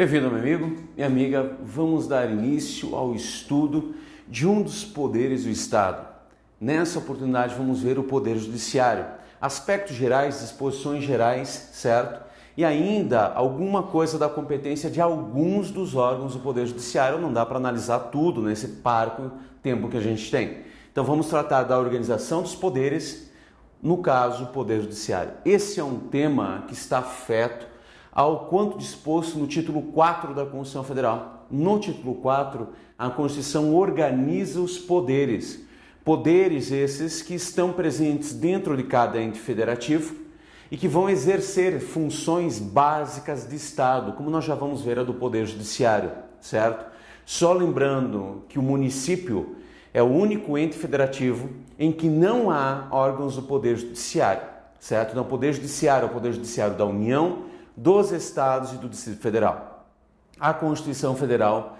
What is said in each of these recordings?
Bem-vindo, meu amigo, minha amiga. Vamos dar início ao estudo de um dos poderes do Estado. Nessa oportunidade, vamos ver o Poder Judiciário, aspectos gerais, disposições gerais, certo? E ainda alguma coisa da competência de alguns dos órgãos do Poder Judiciário. Não dá para analisar tudo nesse parco tempo que a gente tem. Então, vamos tratar da organização dos poderes, no caso, o Poder Judiciário. Esse é um tema que está afeto ao quanto disposto no título 4 da Constituição Federal. No título 4, a Constituição organiza os poderes. Poderes esses que estão presentes dentro de cada ente federativo e que vão exercer funções básicas de Estado, como nós já vamos ver a do Poder Judiciário, certo? Só lembrando que o município é o único ente federativo em que não há órgãos do Poder Judiciário, certo? Então, o Poder Judiciário é o Poder Judiciário da União, dos estados e do Distrito Federal. A Constituição Federal,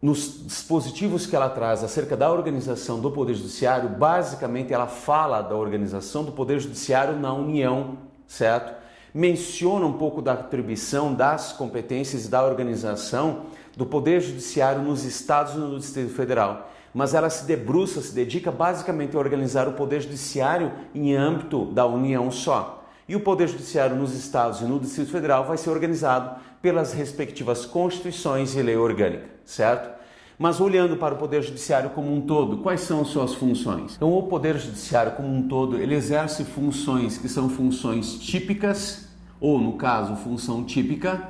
nos dispositivos que ela traz acerca da organização do Poder Judiciário, basicamente ela fala da organização do Poder Judiciário na União, certo? Menciona um pouco da atribuição das competências da organização do Poder Judiciário nos estados e no Distrito Federal mas ela se debruça, se dedica basicamente a organizar o Poder Judiciário em âmbito da União só e o Poder Judiciário nos estados e no Distrito Federal vai ser organizado pelas respectivas constituições e lei orgânica, certo? Mas olhando para o Poder Judiciário como um todo, quais são suas funções? Então, o Poder Judiciário como um todo, ele exerce funções que são funções típicas, ou no caso, função típica,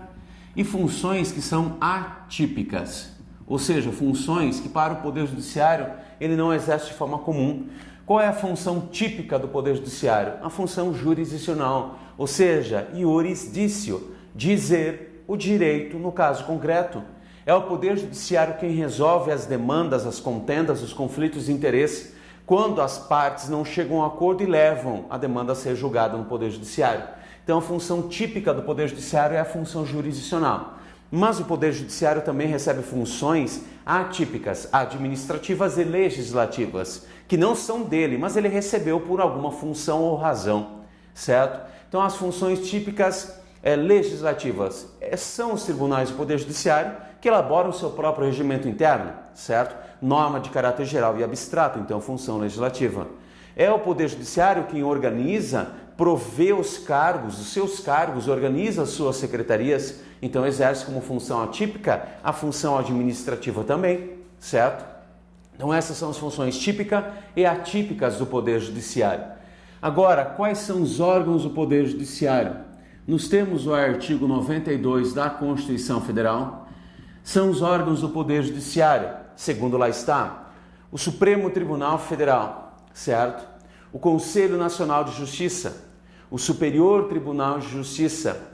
e funções que são atípicas, ou seja, funções que para o Poder Judiciário ele não exerce de forma comum, qual é a função típica do Poder Judiciário? A função jurisdicional, ou seja, iurisdício, dizer o direito no caso concreto. É o Poder Judiciário quem resolve as demandas, as contendas, os conflitos de interesse, quando as partes não chegam a acordo e levam a demanda a ser julgada no Poder Judiciário. Então, a função típica do Poder Judiciário é a função jurisdicional. Mas o Poder Judiciário também recebe funções atípicas, administrativas e legislativas, que não são dele, mas ele recebeu por alguma função ou razão, certo? Então, as funções típicas é, legislativas é, são os tribunais do Poder Judiciário que elaboram o seu próprio regimento interno, certo? Norma de caráter geral e abstrato, então, função legislativa. É o Poder Judiciário quem organiza, provê os cargos, os seus cargos, organiza as suas secretarias, então exerce como função atípica a função administrativa também, certo? Então essas são as funções típicas e atípicas do Poder Judiciário. Agora, quais são os órgãos do Poder Judiciário? Nós temos o artigo 92 da Constituição Federal, são os órgãos do Poder Judiciário, segundo lá está, o Supremo Tribunal Federal, certo? O Conselho Nacional de Justiça, o Superior Tribunal de Justiça,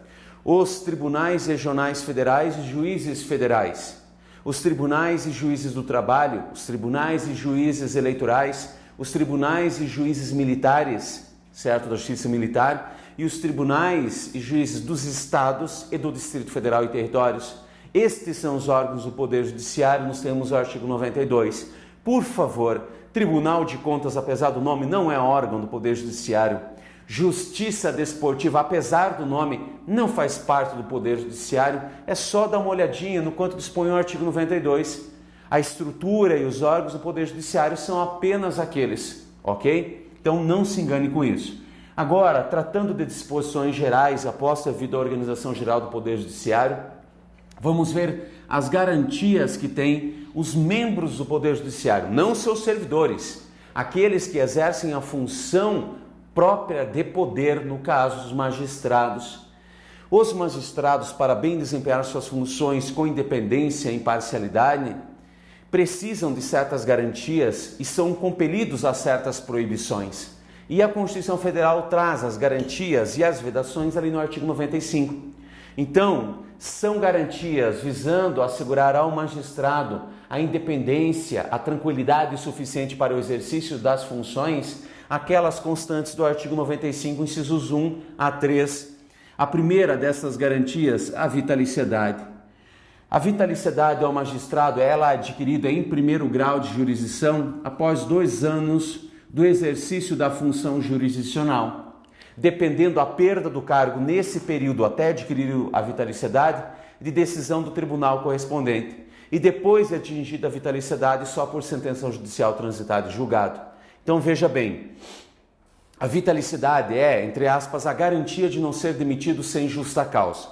os tribunais regionais federais e juízes federais, os tribunais e juízes do trabalho, os tribunais e juízes eleitorais, os tribunais e juízes militares, certo? Da Justiça Militar, e os tribunais e juízes dos estados e do Distrito Federal e territórios. Estes são os órgãos do Poder Judiciário, nós temos o artigo 92. Por favor, Tribunal de Contas, apesar do nome, não é órgão do Poder Judiciário. Justiça Desportiva, apesar do nome, não faz parte do Poder Judiciário. É só dar uma olhadinha no quanto dispõe o artigo 92. A estrutura e os órgãos do Poder Judiciário são apenas aqueles, ok? Então não se engane com isso. Agora, tratando de disposições gerais após a vida da organização geral do Poder Judiciário, vamos ver as garantias que têm os membros do Poder Judiciário, não seus servidores, aqueles que exercem a função própria de poder, no caso dos magistrados. Os magistrados, para bem desempenhar suas funções com independência e imparcialidade, precisam de certas garantias e são compelidos a certas proibições. E a Constituição Federal traz as garantias e as vedações ali no artigo 95. Então, são garantias visando assegurar ao magistrado a independência, a tranquilidade suficiente para o exercício das funções, aquelas constantes do artigo 95, incisos 1 a 3. A primeira dessas garantias, a vitaliciedade. A vitaliciedade ao magistrado ela é adquirida em primeiro grau de jurisdição após dois anos do exercício da função jurisdicional. Dependendo a perda do cargo nesse período até adquirir a vitaliciedade, de decisão do tribunal correspondente e depois de atingida a vitaliciedade só por sentença judicial transitada e julgado. Então veja bem, a vitalicidade é, entre aspas, a garantia de não ser demitido sem justa causa.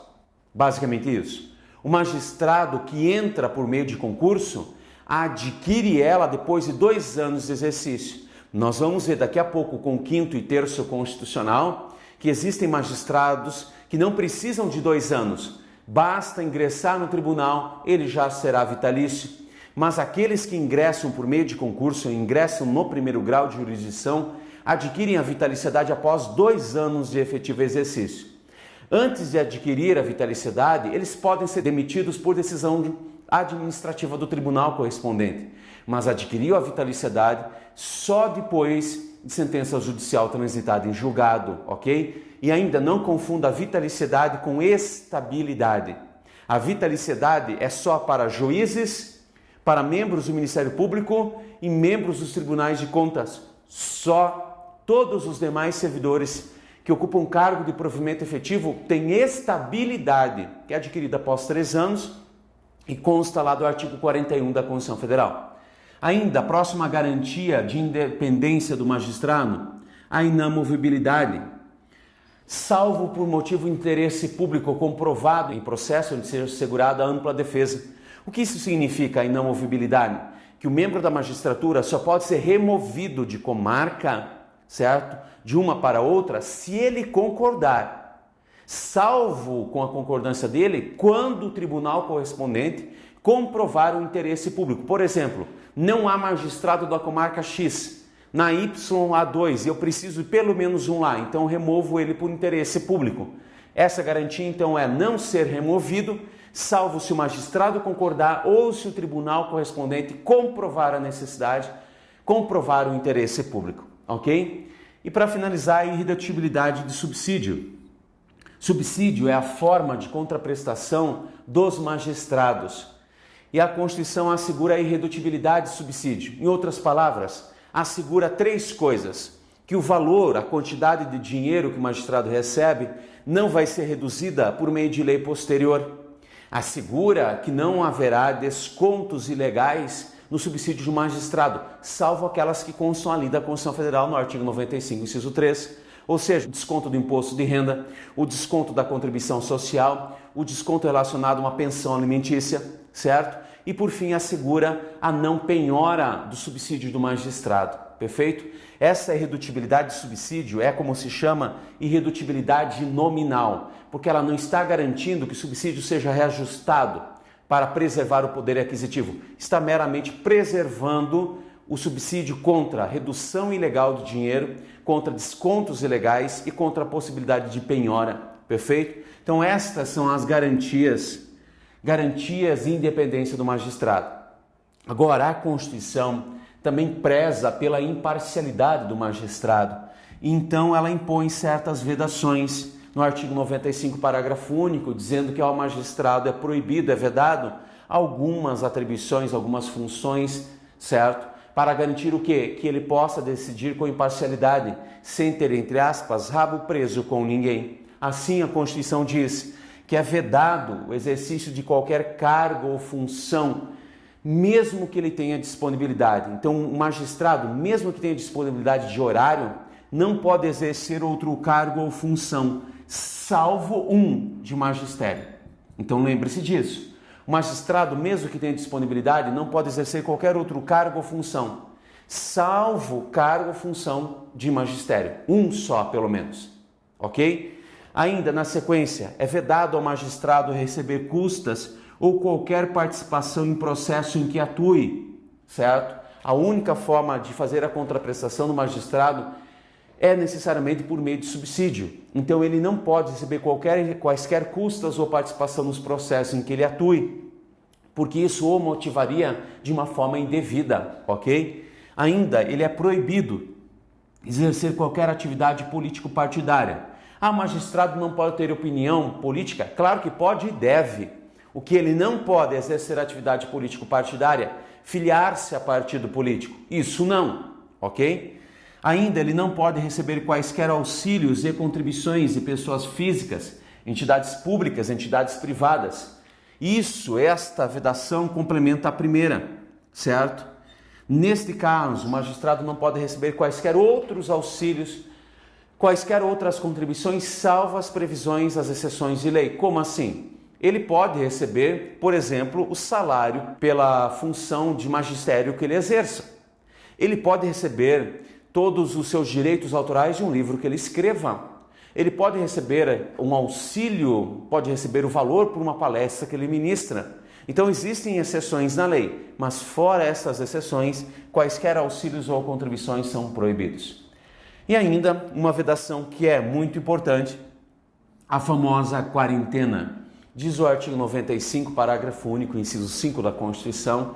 Basicamente isso. O magistrado que entra por meio de concurso adquire ela depois de dois anos de exercício. Nós vamos ver daqui a pouco com o quinto e terço constitucional que existem magistrados que não precisam de dois anos. Basta ingressar no tribunal, ele já será vitalício. Mas aqueles que ingressam por meio de concurso, ingressam no primeiro grau de jurisdição, adquirem a vitaliciedade após dois anos de efetivo exercício. Antes de adquirir a vitaliciedade, eles podem ser demitidos por decisão administrativa do tribunal correspondente, mas adquiriu a vitaliciedade só depois de sentença judicial transitada em julgado, ok? E ainda não confunda a vitaliciedade com estabilidade. A vitaliciedade é só para juízes, para membros do Ministério Público e membros dos tribunais de contas. Só todos os demais servidores que ocupam cargo de provimento efetivo têm estabilidade, que é adquirida após três anos e consta lá do artigo 41 da Constituição Federal. Ainda, a próxima garantia de independência do magistrado, a inamovibilidade, salvo por motivo de interesse público comprovado em processo de ser assegurada ampla defesa. O que isso significa, a inamovibilidade? Que o membro da magistratura só pode ser removido de comarca, certo? De uma para outra, se ele concordar salvo com a concordância dele quando o tribunal correspondente comprovar o interesse público. Por exemplo, não há magistrado da comarca X. Na YA2 eu preciso de pelo menos um lá, então removo ele por interesse público. Essa garantia então é não ser removido, salvo se o magistrado concordar ou se o tribunal correspondente comprovar a necessidade, comprovar o interesse público, ok? E para finalizar, a irredutibilidade de subsídio. Subsídio é a forma de contraprestação dos magistrados. E a Constituição assegura a irredutibilidade de subsídio. Em outras palavras, assegura três coisas: que o valor, a quantidade de dinheiro que o magistrado recebe, não vai ser reduzida por meio de lei posterior. Assegura que não haverá descontos ilegais no subsídio do magistrado, salvo aquelas que constam ali da Constituição Federal no artigo 95, inciso 3 ou seja, desconto do imposto de renda, o desconto da contribuição social, o desconto relacionado a uma pensão alimentícia, certo? E por fim, assegura a não penhora do subsídio do magistrado, perfeito? Essa irredutibilidade de subsídio é como se chama irredutibilidade nominal, porque ela não está garantindo que o subsídio seja reajustado para preservar o poder aquisitivo, está meramente preservando o subsídio contra a redução ilegal de dinheiro, contra descontos ilegais e contra a possibilidade de penhora. Perfeito? Então estas são as garantias, garantias de independência do magistrado. Agora a Constituição também preza pela imparcialidade do magistrado. Então ela impõe certas vedações no artigo 95, parágrafo único, dizendo que ao magistrado é proibido, é vedado algumas atribuições, algumas funções, certo? para garantir o quê? Que ele possa decidir com imparcialidade, sem ter, entre aspas, rabo preso com ninguém. Assim, a Constituição diz que é vedado o exercício de qualquer cargo ou função, mesmo que ele tenha disponibilidade. Então, um magistrado, mesmo que tenha disponibilidade de horário, não pode exercer outro cargo ou função, salvo um de magistério. Então, lembre-se disso. O magistrado, mesmo que tenha disponibilidade, não pode exercer qualquer outro cargo ou função, salvo cargo ou função de magistério. Um só, pelo menos. Ok? Ainda na sequência, é vedado ao magistrado receber custas ou qualquer participação em processo em que atue, certo? A única forma de fazer a contraprestação do magistrado é necessariamente por meio de subsídio. Então ele não pode receber qualquer, quaisquer custas ou participação nos processos em que ele atue, porque isso o motivaria de uma forma indevida, ok? Ainda ele é proibido exercer qualquer atividade político-partidária. Ah, magistrado não pode ter opinião política? Claro que pode e deve. O que ele não pode é exercer atividade político-partidária, filiar-se a partido político. Isso não, ok? Ainda, ele não pode receber quaisquer auxílios e contribuições de pessoas físicas, entidades públicas, entidades privadas. Isso, esta vedação complementa a primeira, certo? Neste caso, o magistrado não pode receber quaisquer outros auxílios, quaisquer outras contribuições, salvo as previsões, as exceções de lei. Como assim? Ele pode receber, por exemplo, o salário pela função de magistério que ele exerça. Ele pode receber todos os seus direitos autorais de um livro que ele escreva. Ele pode receber um auxílio, pode receber o valor por uma palestra que ele ministra. Então existem exceções na lei, mas fora essas exceções, quaisquer auxílios ou contribuições são proibidos. E ainda uma vedação que é muito importante, a famosa quarentena. Diz o artigo 95, parágrafo único, inciso 5 da Constituição,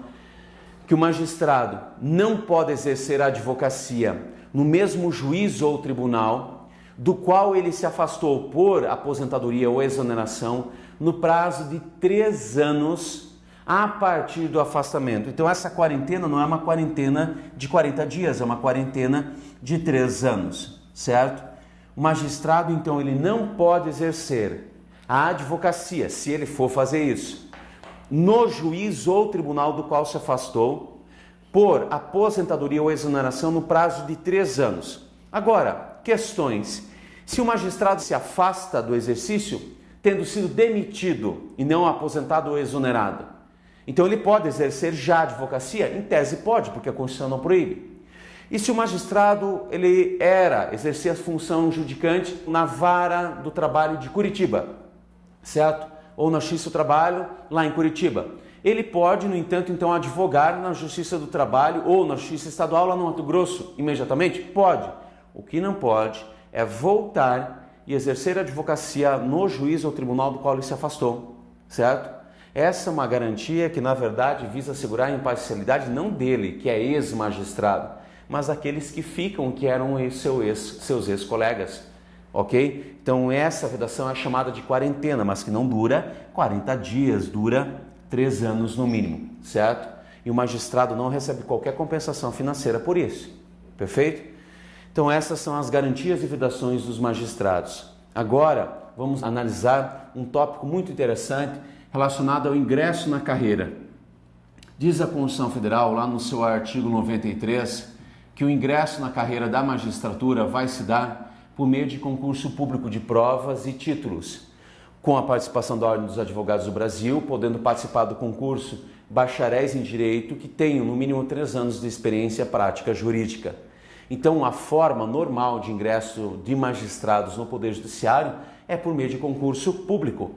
que o magistrado não pode exercer a advocacia no mesmo juízo ou tribunal do qual ele se afastou por aposentadoria ou exoneração no prazo de três anos a partir do afastamento. Então, essa quarentena não é uma quarentena de 40 dias, é uma quarentena de três anos, certo? O magistrado, então, ele não pode exercer a advocacia, se ele for fazer isso, no juiz ou tribunal do qual se afastou, por aposentadoria ou exoneração no prazo de três anos. Agora, questões. Se o magistrado se afasta do exercício, tendo sido demitido e não aposentado ou exonerado. Então ele pode exercer já a advocacia? Em tese pode, porque a Constituição não proíbe. E se o magistrado ele era, exercia a função judicante na vara do trabalho de Curitiba, certo? Ou na Justiça do Trabalho lá em Curitiba. Ele pode, no entanto, então advogar na Justiça do Trabalho ou na Justiça Estadual lá no Mato Grosso imediatamente? Pode. O que não pode é voltar e exercer a advocacia no juiz ou tribunal do qual ele se afastou, certo? Essa é uma garantia que, na verdade, visa assegurar a imparcialidade não dele, que é ex-magistrado, mas daqueles que ficam, que eram ex, seus ex-colegas, ok? Então, essa vedação é chamada de quarentena, mas que não dura 40 dias, dura 3 anos no mínimo, certo? E o magistrado não recebe qualquer compensação financeira por isso, perfeito? Então, essas são as garantias e vedações dos magistrados. Agora, vamos analisar um tópico muito interessante relacionado ao ingresso na carreira. Diz a Constituição Federal, lá no seu artigo 93, que o ingresso na carreira da magistratura vai se dar por meio de concurso público de provas e títulos, com a participação da Ordem dos Advogados do Brasil, podendo participar do concurso bacharéis em direito que tenham no mínimo três anos de experiência prática jurídica. Então, a forma normal de ingresso de magistrados no Poder Judiciário é por meio de concurso público,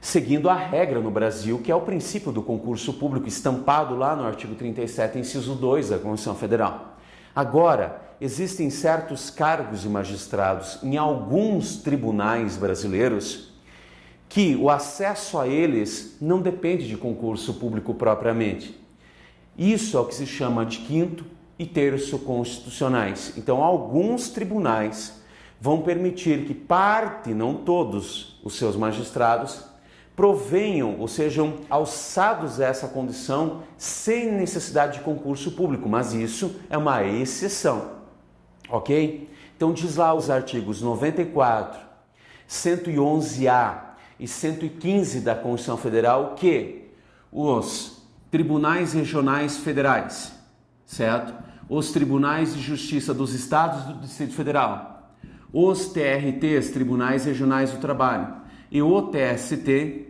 seguindo a regra no Brasil, que é o princípio do concurso público, estampado lá no artigo 37, inciso 2 da Constituição Federal. Agora, existem certos cargos de magistrados em alguns tribunais brasileiros que o acesso a eles não depende de concurso público propriamente. Isso é o que se chama de quinto e terço constitucionais. Então, alguns tribunais vão permitir que parte, não todos, os seus magistrados provenham ou sejam alçados a essa condição sem necessidade de concurso público, mas isso é uma exceção, ok? Então, diz lá os artigos 94, 111A e 115 da Constituição Federal que os tribunais regionais federais, certo? os tribunais de justiça dos estados do Distrito Federal, os TRTs, Tribunais Regionais do Trabalho, e o TST,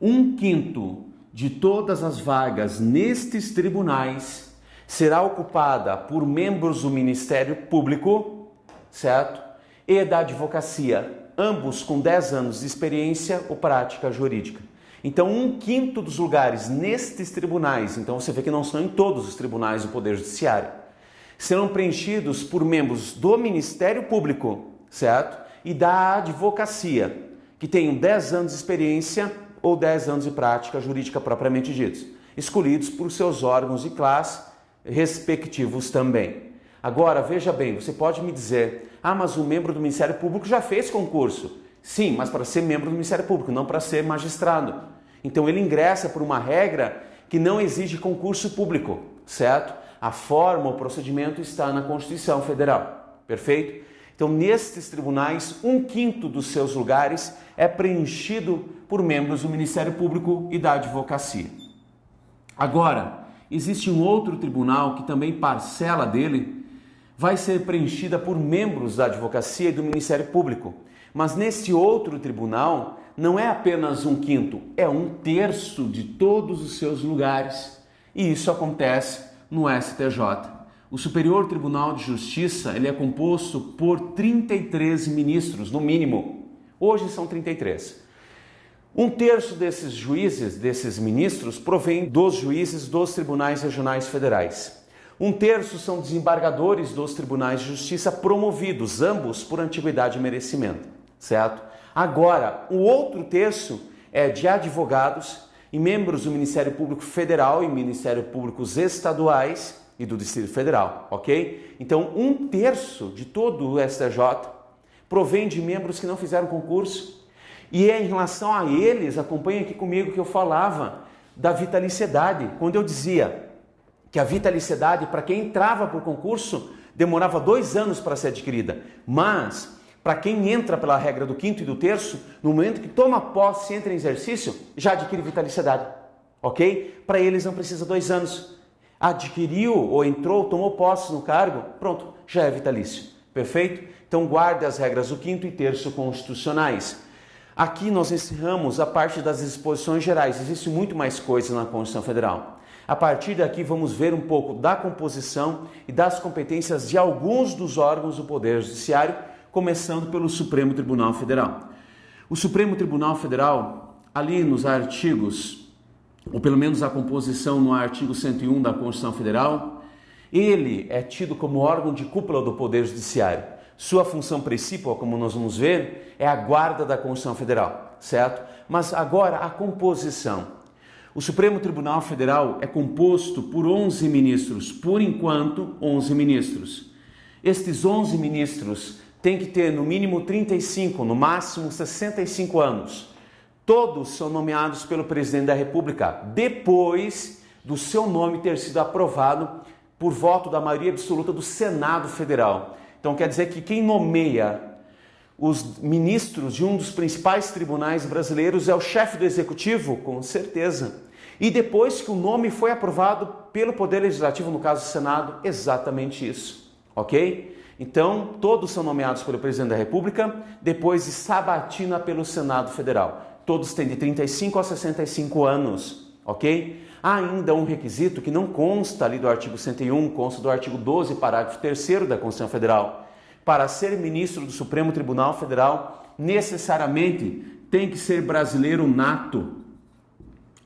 um quinto de todas as vagas nestes tribunais será ocupada por membros do Ministério Público, certo? E da advocacia, ambos com 10 anos de experiência ou prática jurídica. Então, um quinto dos lugares nestes tribunais, então você vê que não são em todos os tribunais do Poder Judiciário, serão preenchidos por membros do Ministério Público, certo? E da advocacia, que tenham 10 anos de experiência ou 10 anos de prática jurídica propriamente ditos, escolhidos por seus órgãos de classe respectivos também. Agora, veja bem, você pode me dizer, ah, mas o membro do Ministério Público já fez concurso. Sim, mas para ser membro do Ministério Público, não para ser magistrado. Então ele ingressa por uma regra que não exige concurso público, certo? A forma, o procedimento está na Constituição Federal. Perfeito? Então, nestes tribunais, um quinto dos seus lugares é preenchido por membros do Ministério Público e da Advocacia. Agora, existe um outro tribunal que também parcela dele vai ser preenchida por membros da Advocacia e do Ministério Público. Mas nesse outro tribunal não é apenas um quinto, é um terço de todos os seus lugares. E isso acontece no STJ. O Superior Tribunal de Justiça ele é composto por 33 ministros, no mínimo. Hoje são 33. Um terço desses juízes, desses ministros, provém dos juízes dos tribunais regionais federais. Um terço são desembargadores dos tribunais de justiça promovidos, ambos por antiguidade e merecimento, certo? Agora, o outro terço é de advogados e membros do Ministério Público Federal e Ministério Públicos Estaduais e do Distrito Federal, ok? Então, um terço de todo o STJ provém de membros que não fizeram concurso. E é em relação a eles, acompanhe aqui comigo que eu falava da vitaliciedade, quando eu dizia que a vitaliciedade, para quem entrava por concurso, demorava dois anos para ser adquirida, mas para quem entra pela regra do quinto e do terço, no momento que toma posse e entra em exercício, já adquire vitaliciedade, ok? Para eles não precisa dois anos adquiriu ou entrou, tomou posse no cargo, pronto, já é vitalício. Perfeito? Então guarde as regras do quinto e terço constitucionais. Aqui nós encerramos a parte das disposições gerais. Existe muito mais coisa na Constituição Federal. A partir daqui vamos ver um pouco da composição e das competências de alguns dos órgãos do Poder Judiciário, começando pelo Supremo Tribunal Federal. O Supremo Tribunal Federal, ali nos artigos ou pelo menos a composição no artigo 101 da Constituição Federal, ele é tido como órgão de cúpula do Poder Judiciário. Sua função principal, como nós vamos ver, é a guarda da Constituição Federal, certo? Mas agora a composição. O Supremo Tribunal Federal é composto por 11 ministros, por enquanto, 11 ministros. Estes 11 ministros têm que ter no mínimo 35, no máximo 65 anos todos são nomeados pelo presidente da República depois do seu nome ter sido aprovado por voto da maioria absoluta do Senado Federal. Então quer dizer que quem nomeia os ministros de um dos principais tribunais brasileiros é o chefe do executivo, com certeza. E depois que o nome foi aprovado pelo Poder Legislativo, no caso do Senado, exatamente isso. Ok? Então, todos são nomeados pelo presidente da República, depois de sabatina pelo Senado Federal todos têm de 35 a 65 anos, ok? Há ainda um requisito que não consta ali do artigo 101, consta do artigo 12, parágrafo 3 da Constituição Federal. Para ser ministro do Supremo Tribunal Federal, necessariamente tem que ser brasileiro nato,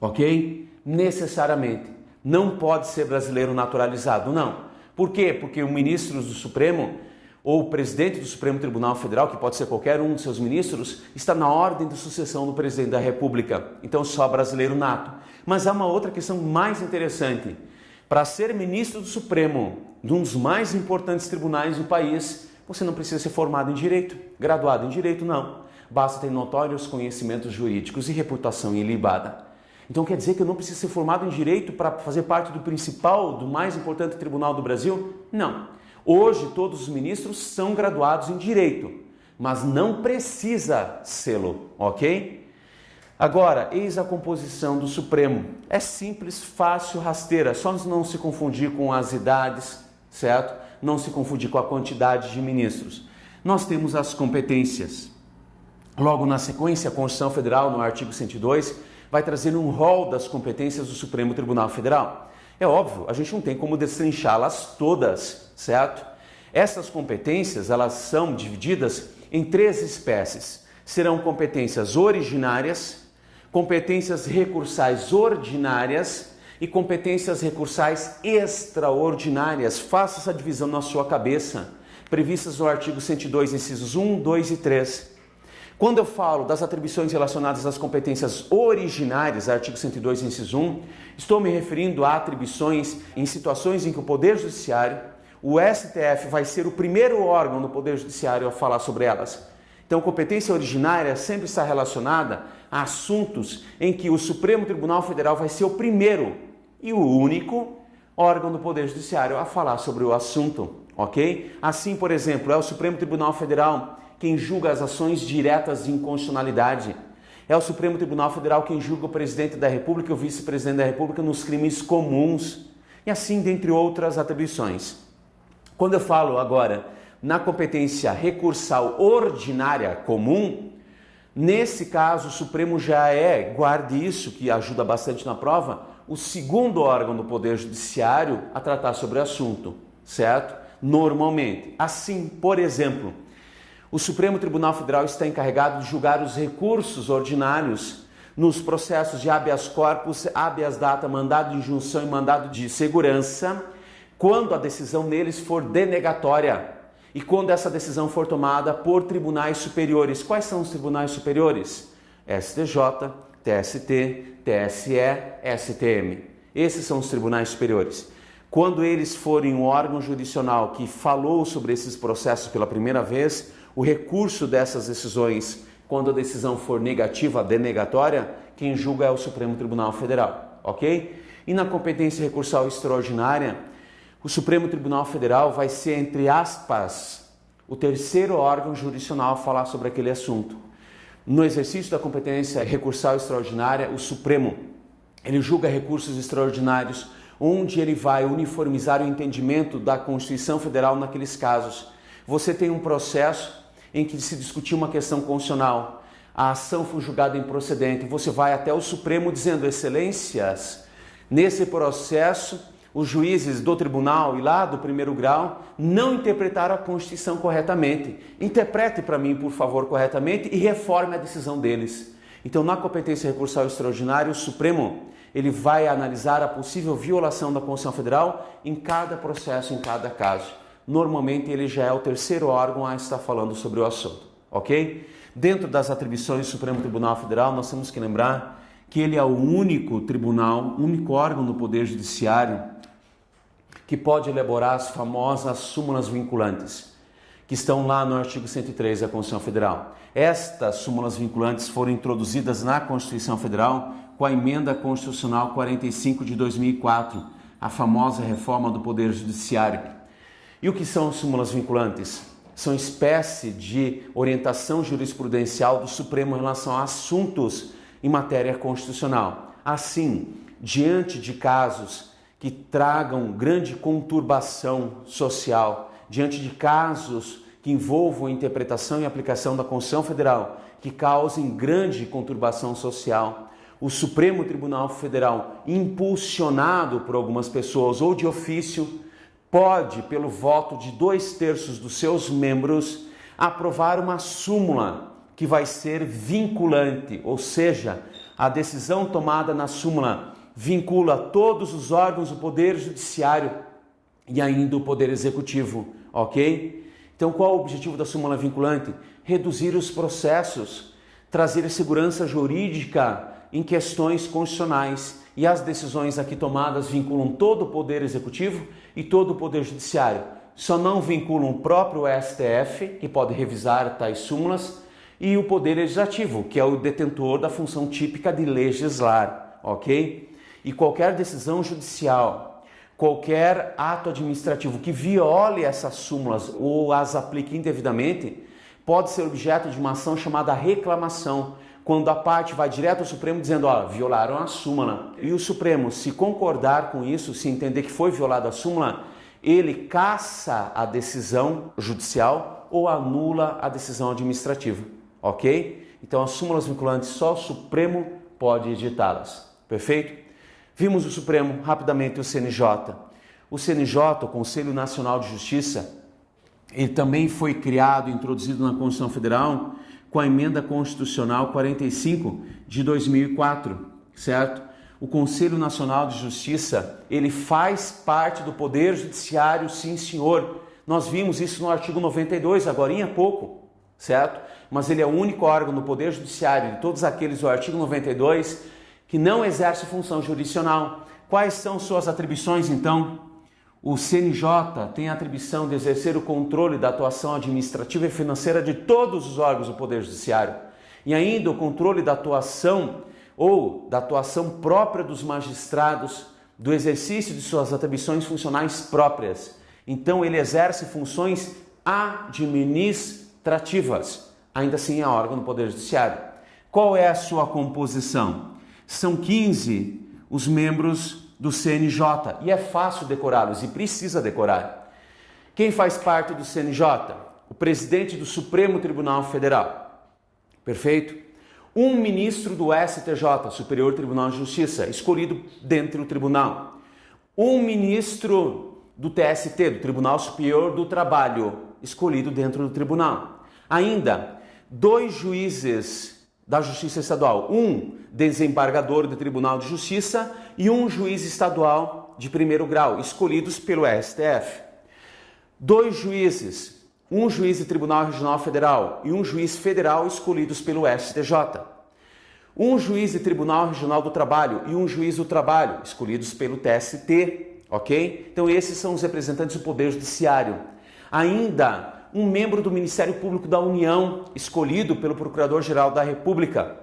ok? Necessariamente. Não pode ser brasileiro naturalizado, não. Por quê? Porque o ministro do Supremo ou o presidente do Supremo Tribunal Federal, que pode ser qualquer um de seus ministros, está na ordem de sucessão do presidente da República. Então, só brasileiro nato. Mas há uma outra questão mais interessante. Para ser ministro do Supremo, de um dos mais importantes tribunais do país, você não precisa ser formado em direito, graduado em direito, não. Basta ter notórios conhecimentos jurídicos e reputação ilibada. Então quer dizer que eu não preciso ser formado em direito para fazer parte do principal, do mais importante tribunal do Brasil? Não. Hoje, todos os ministros são graduados em direito, mas não precisa sê-lo, ok? Agora, eis a composição do Supremo. É simples, fácil, rasteira, só não se confundir com as idades, certo? Não se confundir com a quantidade de ministros. Nós temos as competências. Logo na sequência, a Constituição Federal, no artigo 102, vai trazer um rol das competências do Supremo Tribunal Federal. É óbvio, a gente não tem como destrinchá-las todas, certo? Essas competências, elas são divididas em três espécies. Serão competências originárias, competências recursais ordinárias e competências recursais extraordinárias. Faça essa divisão na sua cabeça, previstas no artigo 102, incisos 1, 2 e 3. Quando eu falo das atribuições relacionadas às competências originárias, artigo 102, inciso 1, estou me referindo a atribuições em situações em que o Poder Judiciário, o STF, vai ser o primeiro órgão do Poder Judiciário a falar sobre elas. Então, competência originária sempre está relacionada a assuntos em que o Supremo Tribunal Federal vai ser o primeiro e o único órgão do Poder Judiciário a falar sobre o assunto, ok? Assim, por exemplo, é o Supremo Tribunal Federal quem julga as ações diretas de inconstitucionalidade. É o Supremo Tribunal Federal quem julga o presidente da República e o vice-presidente da República nos crimes comuns. E assim, dentre outras atribuições. Quando eu falo agora na competência recursal ordinária comum, nesse caso o Supremo já é, guarde isso que ajuda bastante na prova, o segundo órgão do Poder Judiciário a tratar sobre o assunto, certo? Normalmente. Assim, por exemplo, o Supremo Tribunal Federal está encarregado de julgar os recursos ordinários nos processos de habeas corpus, habeas data, mandado de injunção e mandado de segurança, quando a decisão neles for denegatória e quando essa decisão for tomada por tribunais superiores. Quais são os tribunais superiores? STJ, TST, TSE, STM. Esses são os tribunais superiores. Quando eles forem um órgão jurisdicional que falou sobre esses processos pela primeira vez, o recurso dessas decisões, quando a decisão for negativa, denegatória, quem julga é o Supremo Tribunal Federal, ok? E na competência recursal extraordinária, o Supremo Tribunal Federal vai ser, entre aspas, o terceiro órgão jurisdicional a falar sobre aquele assunto. No exercício da competência recursal extraordinária, o Supremo ele julga recursos extraordinários, onde ele vai uniformizar o entendimento da Constituição Federal naqueles casos. Você tem um processo em que se discutiu uma questão constitucional, a ação foi julgada improcedente, você vai até o Supremo dizendo, excelências, nesse processo os juízes do tribunal e lá do primeiro grau não interpretaram a Constituição corretamente. Interprete para mim, por favor, corretamente e reforme a decisão deles. Então, na competência recursal extraordinária, o Supremo ele vai analisar a possível violação da Constituição Federal em cada processo, em cada caso normalmente ele já é o terceiro órgão a estar falando sobre o assunto, ok? Dentro das atribuições do Supremo Tribunal Federal, nós temos que lembrar que ele é o único tribunal, único órgão do Poder Judiciário que pode elaborar as famosas súmulas vinculantes, que estão lá no artigo 103 da Constituição Federal. Estas súmulas vinculantes foram introduzidas na Constituição Federal com a emenda constitucional 45 de 2004, a famosa reforma do Poder Judiciário e o que são súmulas vinculantes? São espécie de orientação jurisprudencial do Supremo em relação a assuntos em matéria constitucional. Assim, diante de casos que tragam grande conturbação social, diante de casos que envolvam interpretação e aplicação da Constituição Federal, que causem grande conturbação social, o Supremo Tribunal Federal, impulsionado por algumas pessoas ou de ofício, pode, pelo voto de dois terços dos seus membros, aprovar uma súmula que vai ser vinculante, ou seja, a decisão tomada na súmula vincula todos os órgãos do Poder Judiciário e ainda o Poder Executivo, ok? Então, qual o objetivo da súmula vinculante? Reduzir os processos, trazer segurança jurídica em questões constitucionais e as decisões aqui tomadas vinculam todo o Poder Executivo e todo o Poder Judiciário. Só não vinculam o próprio STF, que pode revisar tais súmulas, e o Poder Legislativo, que é o detentor da função típica de legislar, ok? E qualquer decisão judicial, qualquer ato administrativo que viole essas súmulas ou as aplique indevidamente, pode ser objeto de uma ação chamada reclamação, quando a parte vai direto ao Supremo dizendo, ó, violaram a súmula. E o Supremo, se concordar com isso, se entender que foi violada a súmula, ele caça a decisão judicial ou anula a decisão administrativa, ok? Então as súmulas vinculantes só o Supremo pode editá-las, perfeito? Vimos o Supremo, rapidamente o CNJ. O CNJ, o Conselho Nacional de Justiça, ele também foi criado, introduzido na Constituição Federal com a emenda constitucional 45 de 2004, certo? O Conselho Nacional de Justiça, ele faz parte do Poder Judiciário, sim, senhor. Nós vimos isso no artigo 92, agora há pouco, certo? Mas ele é o único órgão do Poder Judiciário de todos aqueles do artigo 92 que não exerce função jurisdicional. Quais são suas atribuições, então? O CNJ tem a atribuição de exercer o controle da atuação administrativa e financeira de todos os órgãos do Poder Judiciário e ainda o controle da atuação ou da atuação própria dos magistrados, do exercício de suas atribuições funcionais próprias Então ele exerce funções administrativas. Ainda assim é órgão do Poder Judiciário. Qual é a sua composição? São 15 os membros do CNJ e é fácil decorá-los e precisa decorar. Quem faz parte do CNJ? O presidente do Supremo Tribunal Federal. Perfeito? Um ministro do STJ, Superior Tribunal de Justiça, escolhido dentro do tribunal. Um ministro do TST, do Tribunal Superior do Trabalho, escolhido dentro do tribunal. Ainda, dois juízes da Justiça Estadual, um desembargador do Tribunal de Justiça e um juiz estadual de primeiro grau, escolhidos pelo STF. Dois juízes, um juiz do Tribunal Regional Federal e um juiz federal escolhidos pelo STJ. Um juiz do Tribunal Regional do Trabalho e um juiz do Trabalho escolhidos pelo TST, ok? Então esses são os representantes do Poder Judiciário. Ainda um membro do Ministério Público da União escolhido pelo Procurador-Geral da República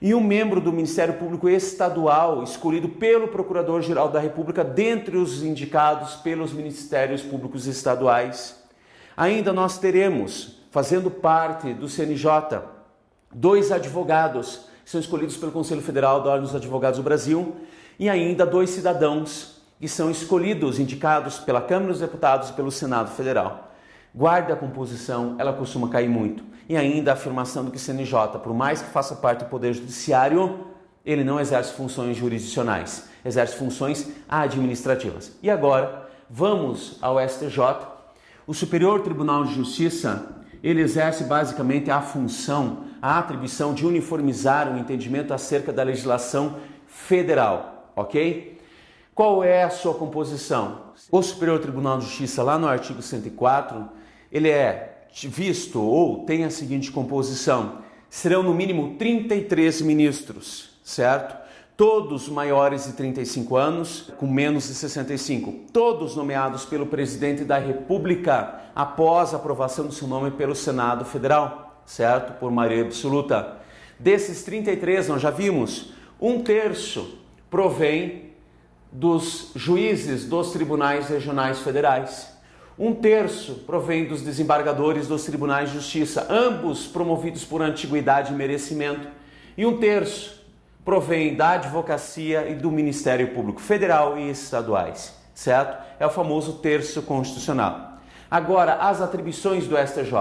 e um membro do Ministério Público Estadual, escolhido pelo Procurador-Geral da República, dentre os indicados pelos Ministérios Públicos Estaduais. Ainda nós teremos, fazendo parte do CNJ, dois advogados, que são escolhidos pelo Conselho Federal da Ordem dos Advogados do Brasil, e ainda dois cidadãos, que são escolhidos, indicados pela Câmara dos Deputados e pelo Senado Federal. Guarde a composição, ela costuma cair muito. E ainda a afirmação do que CNJ, por mais que faça parte do Poder Judiciário, ele não exerce funções jurisdicionais, exerce funções administrativas. E agora, vamos ao STJ. O Superior Tribunal de Justiça, ele exerce basicamente a função, a atribuição de uniformizar o entendimento acerca da legislação federal, ok? Qual é a sua composição? O Superior Tribunal de Justiça, lá no artigo 104, ele é visto ou tem a seguinte composição: serão no mínimo 33 ministros, certo? Todos maiores de 35 anos, com menos de 65, todos nomeados pelo presidente da República após aprovação do seu nome pelo Senado Federal, certo? Por maioria absoluta. Desses 33, nós já vimos, um terço provém dos juízes dos tribunais regionais federais. Um terço provém dos desembargadores dos tribunais de justiça, ambos promovidos por antiguidade e merecimento. E um terço provém da advocacia e do Ministério Público Federal e estaduais, certo? É o famoso terço constitucional. Agora, as atribuições do STJ.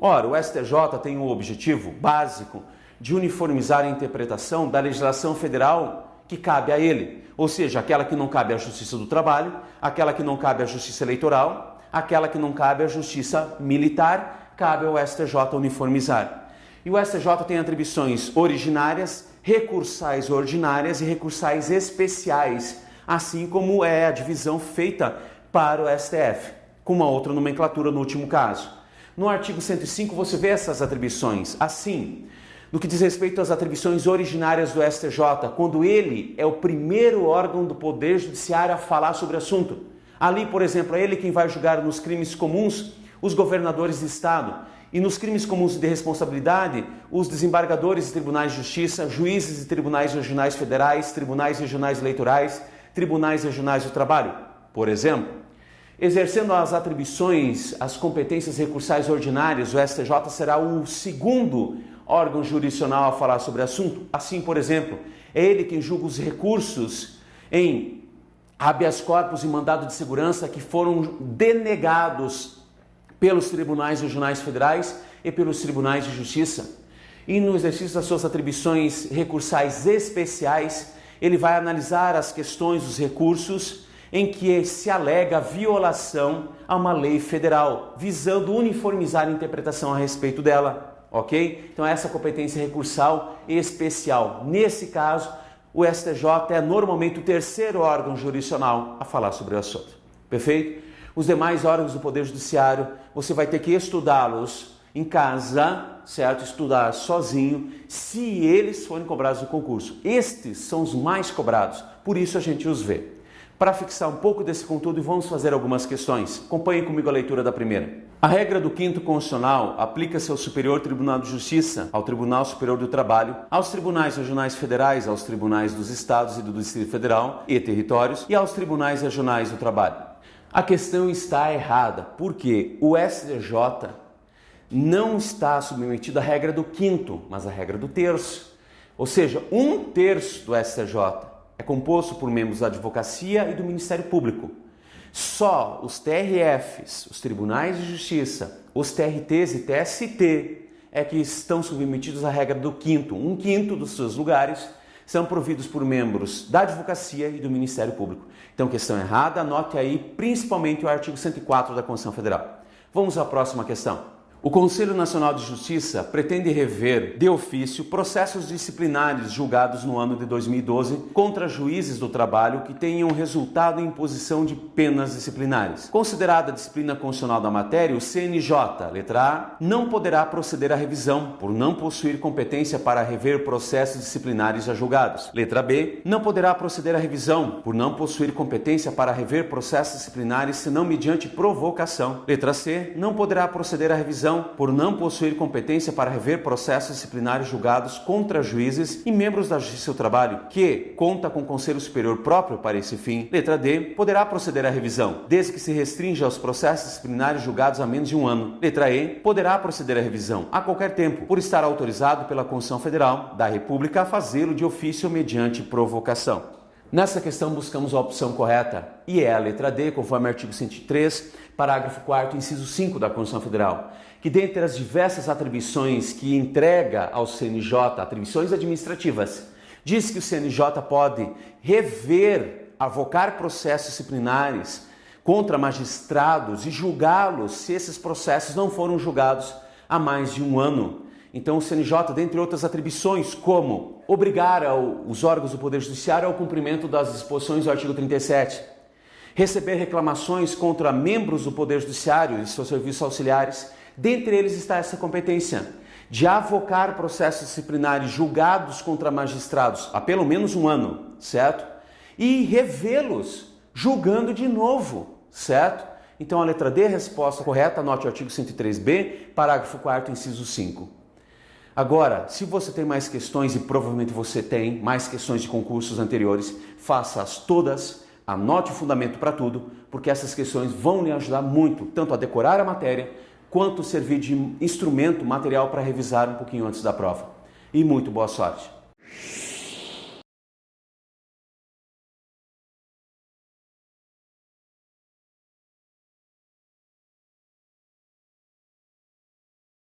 Ora, o STJ tem o objetivo básico de uniformizar a interpretação da legislação federal que cabe a ele, ou seja, aquela que não cabe à Justiça do Trabalho, aquela que não cabe à Justiça Eleitoral aquela que não cabe à justiça militar, cabe ao STJ uniformizar. E o STJ tem atribuições originárias, recursais ordinárias e recursais especiais, assim como é a divisão feita para o STF, com uma outra nomenclatura no último caso. No artigo 105 você vê essas atribuições. Assim, no que diz respeito às atribuições originárias do STJ, quando ele é o primeiro órgão do Poder Judiciário a falar sobre o assunto. Ali, por exemplo, é ele quem vai julgar nos crimes comuns os governadores de estado e nos crimes comuns de responsabilidade os desembargadores de tribunais de justiça, juízes de tribunais regionais federais, tribunais regionais eleitorais, tribunais regionais do trabalho, por exemplo. Exercendo as atribuições, as competências recursais ordinárias, o STJ será o segundo órgão jurisdicional a falar sobre o assunto. Assim, por exemplo, é ele quem julga os recursos em habeas corpus e mandado de segurança que foram denegados pelos tribunais regionais federais e pelos tribunais de justiça. E no exercício das suas atribuições recursais especiais, ele vai analisar as questões dos recursos em que se alega violação a uma lei federal, visando uniformizar a interpretação a respeito dela, ok? Então essa competência recursal especial. Nesse caso, o STJ é normalmente o terceiro órgão jurisdicional a falar sobre o assunto. Perfeito? Os demais órgãos do Poder Judiciário, você vai ter que estudá-los em casa, certo? Estudar sozinho, se eles forem cobrados no concurso. Estes são os mais cobrados, por isso a gente os vê. Para fixar um pouco desse conteúdo, vamos fazer algumas questões. Acompanhe comigo a leitura da primeira. A regra do quinto constitucional aplica-se ao Superior Tribunal de Justiça, ao Tribunal Superior do Trabalho, aos tribunais regionais federais, aos tribunais dos estados e do Distrito Federal e territórios e aos tribunais regionais do trabalho. A questão está errada, porque o STJ não está submetido à regra do quinto, mas à regra do terço. Ou seja, um terço do STJ é composto por membros da advocacia e do Ministério Público. Só os TRFs, os Tribunais de Justiça, os TRTs e TST é que estão submetidos à regra do quinto. Um quinto dos seus lugares são providos por membros da advocacia e do Ministério Público. Então, questão errada, anote aí principalmente o artigo 104 da Constituição Federal. Vamos à próxima questão. O Conselho Nacional de Justiça pretende rever de ofício processos disciplinares julgados no ano de 2012 contra juízes do trabalho que tenham resultado em imposição de penas disciplinares. Considerada a disciplina constitucional da matéria, o CNJ, letra A, não poderá proceder à revisão por não possuir competência para rever processos disciplinares já julgados. Letra B, não poderá proceder à revisão por não possuir competência para rever processos disciplinares senão mediante provocação. Letra C, não poderá proceder à revisão por não possuir competência para rever processos disciplinares julgados contra juízes e membros da Justiça do Trabalho, que conta com Conselho Superior próprio para esse fim. Letra D. Poderá proceder à revisão, desde que se restrinja aos processos disciplinares julgados há menos de um ano. Letra E. Poderá proceder à revisão a qualquer tempo, por estar autorizado pela Constituição Federal da República a fazê-lo de ofício mediante provocação. Nessa questão buscamos a opção correta e é a letra D, conforme o artigo 103, parágrafo 4 inciso 5 da Constituição Federal, que dentre as diversas atribuições que entrega ao CNJ, atribuições administrativas, diz que o CNJ pode rever, avocar processos disciplinares contra magistrados e julgá-los se esses processos não foram julgados há mais de um ano. Então, o CNJ, dentre outras atribuições, como obrigar ao, os órgãos do Poder Judiciário ao cumprimento das disposições do artigo 37, receber reclamações contra membros do Poder Judiciário e seus serviços auxiliares, dentre eles está essa competência de avocar processos disciplinares julgados contra magistrados há pelo menos um ano, certo? E revê-los julgando de novo, certo? Então a letra D, resposta correta, anote o artigo 103b, parágrafo 4 inciso 5. Agora, se você tem mais questões, e provavelmente você tem mais questões de concursos anteriores, faça-as todas, anote o fundamento para tudo, porque essas questões vão lhe ajudar muito, tanto a decorar a matéria, quanto servir de instrumento, material para revisar um pouquinho antes da prova. E muito boa sorte!